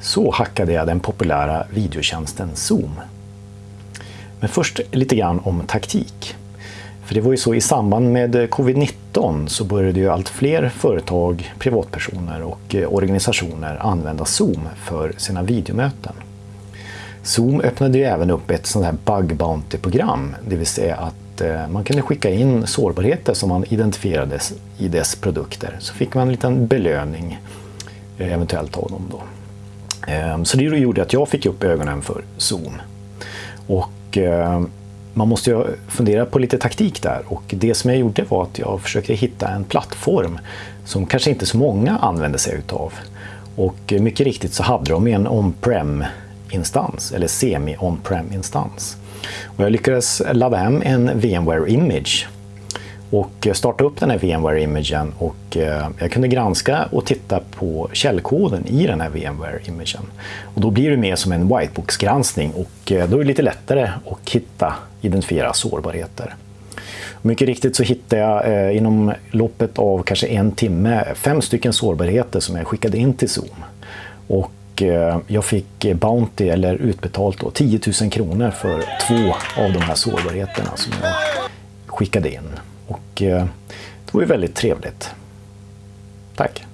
Så hackade jag den populära videotjänsten Zoom. Men först lite grann om taktik. För det var ju så i samband med covid-19 så började ju allt fler företag, privatpersoner och eh, organisationer använda Zoom för sina videomöten. Zoom öppnade ju även upp ett sånt här bug bounty-program, det vill säga att eh, man kunde skicka in sårbarheter som man identifierade i dess produkter. Så fick man en liten belöning eh, eventuellt av dem. Då. Ehm, så det gjorde att jag fick upp ögonen för Zoom. Och ehm, man måste ju fundera på lite taktik där och det som jag gjorde var att jag försökte hitta en plattform som kanske inte så många använder sig utav. Och mycket riktigt så hade de en on-prem instans eller semi on-prem instans. Och jag lyckades ladda hem en VMware Image och eh, starta upp den här VMware-imagen och eh, jag kunde granska och titta på källkoden i den här VMware-imagen. Och då blir det mer som en whitebox-granskning och eh, då är det lite lättare att hitta, identifiera sårbarheter. Mycket riktigt så hittade jag inom loppet av kanske en timme fem stycken sårbarheter som jag skickade in till Zoom. Och jag fick Bounty, eller utbetalt då, 10 000 kronor för två av de här sårbarheterna som jag skickade in. Och eh, det var ju väldigt trevligt. Tack!